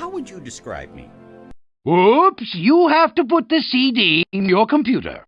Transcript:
How would you describe me? Oops, you have to put the CD in your computer.